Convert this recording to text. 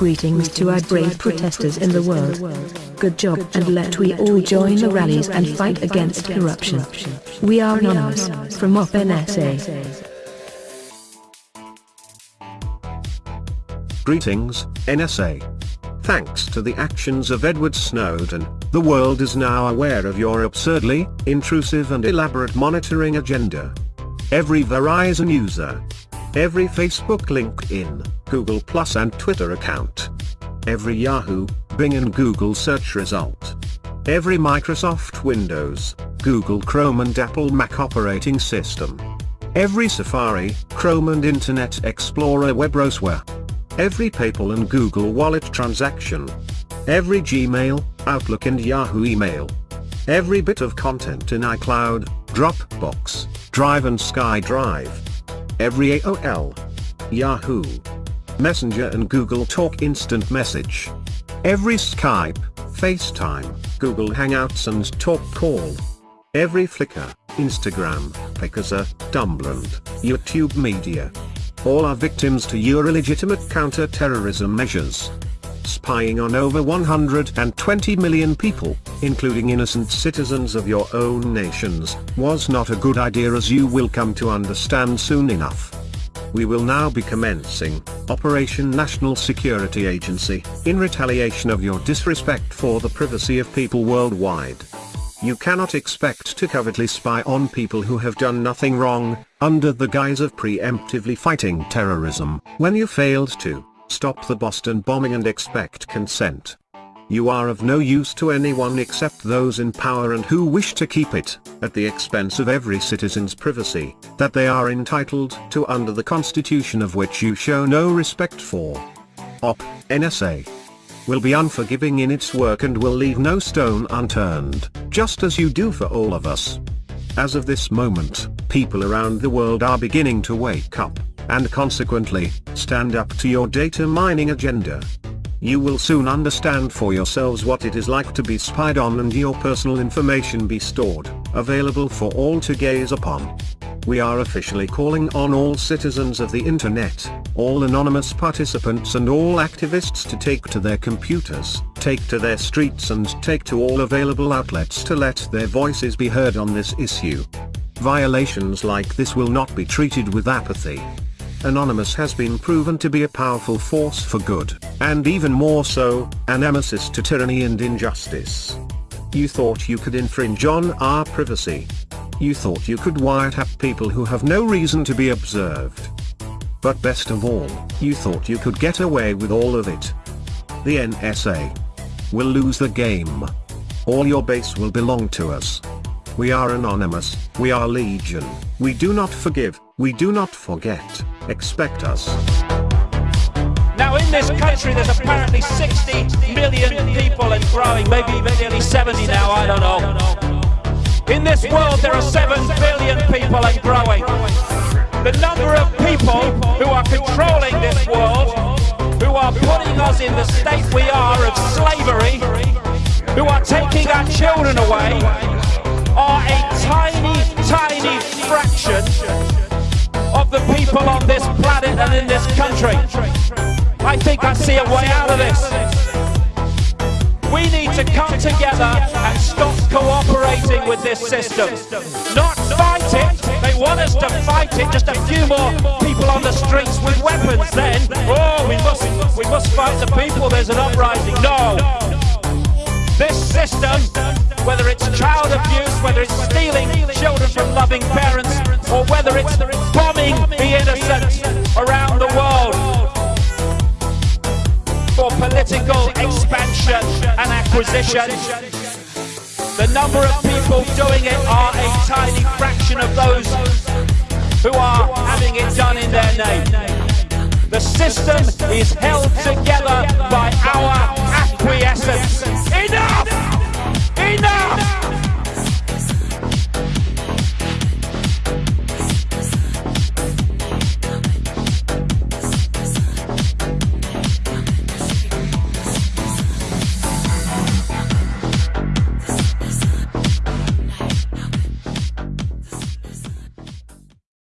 Greetings to our brave protesters in the world. Good job and let we all join the rallies and fight against corruption. We are anonymous, from OpenSA. Greetings, NSA. Thanks to the actions of Edward Snowden, the world is now aware of your absurdly, intrusive and elaborate monitoring agenda. Every Verizon user, every Facebook LinkedIn, Google Plus and Twitter account, every Yahoo, Bing and Google search result, every Microsoft Windows, Google Chrome and Apple Mac operating system, every Safari, Chrome and Internet Explorer web browser, every PayPal and Google Wallet transaction, every Gmail, Outlook and Yahoo email, every bit of content in iCloud, Dropbox, Drive and SkyDrive, every AOL, Yahoo, Messenger and Google Talk Instant Message, every Skype, FaceTime, Google Hangouts and Talk Call, every Flickr, Instagram, Picasa, Dumbland, YouTube Media, all are victims to your illegitimate counter-terrorism measures. Spying on over 120 million people, including innocent citizens of your own nations, was not a good idea as you will come to understand soon enough. We will now be commencing Operation National Security Agency, in retaliation of your disrespect for the privacy of people worldwide. You cannot expect to covertly spy on people who have done nothing wrong, under the guise of preemptively fighting terrorism, when you failed to stop the Boston bombing and expect consent. You are of no use to anyone except those in power and who wish to keep it, at the expense of every citizen's privacy, that they are entitled to under the constitution of which you show no respect for. OP, NSA will be unforgiving in its work and will leave no stone unturned, just as you do for all of us. As of this moment, people around the world are beginning to wake up, and consequently, stand up to your data mining agenda. You will soon understand for yourselves what it is like to be spied on and your personal information be stored, available for all to gaze upon we are officially calling on all citizens of the internet, all anonymous participants and all activists to take to their computers, take to their streets and take to all available outlets to let their voices be heard on this issue. Violations like this will not be treated with apathy. Anonymous has been proven to be a powerful force for good, and even more so, an nemesis to tyranny and injustice. You thought you could infringe on our privacy, you thought you could wiretap people who have no reason to be observed. But best of all, you thought you could get away with all of it. The NSA will lose the game. All your base will belong to us. We are anonymous, we are legion, we do not forgive, we do not forget, expect us. Now in this country there's apparently 60 million people and growing, maybe nearly 70 now, I don't know. In this world, there are 7 billion people and growing. The number of people who are controlling this world, who are putting us in the state we are of slavery, who are taking our children away, are a tiny, country. I think I see a way out of this. We need to come together and stop cooperating with this system. Not fight it. They want us to fight it. Just a few more people on the streets with weapons then. Oh, we must, we must fight the people. There's an uprising. No. This system, whether it's child abuse, whether it's stealing children from loving parents, or whether it's bombing the innocent political expansion and acquisition. The number of people doing it are a tiny fraction of those who are having it done in their name. The system is held together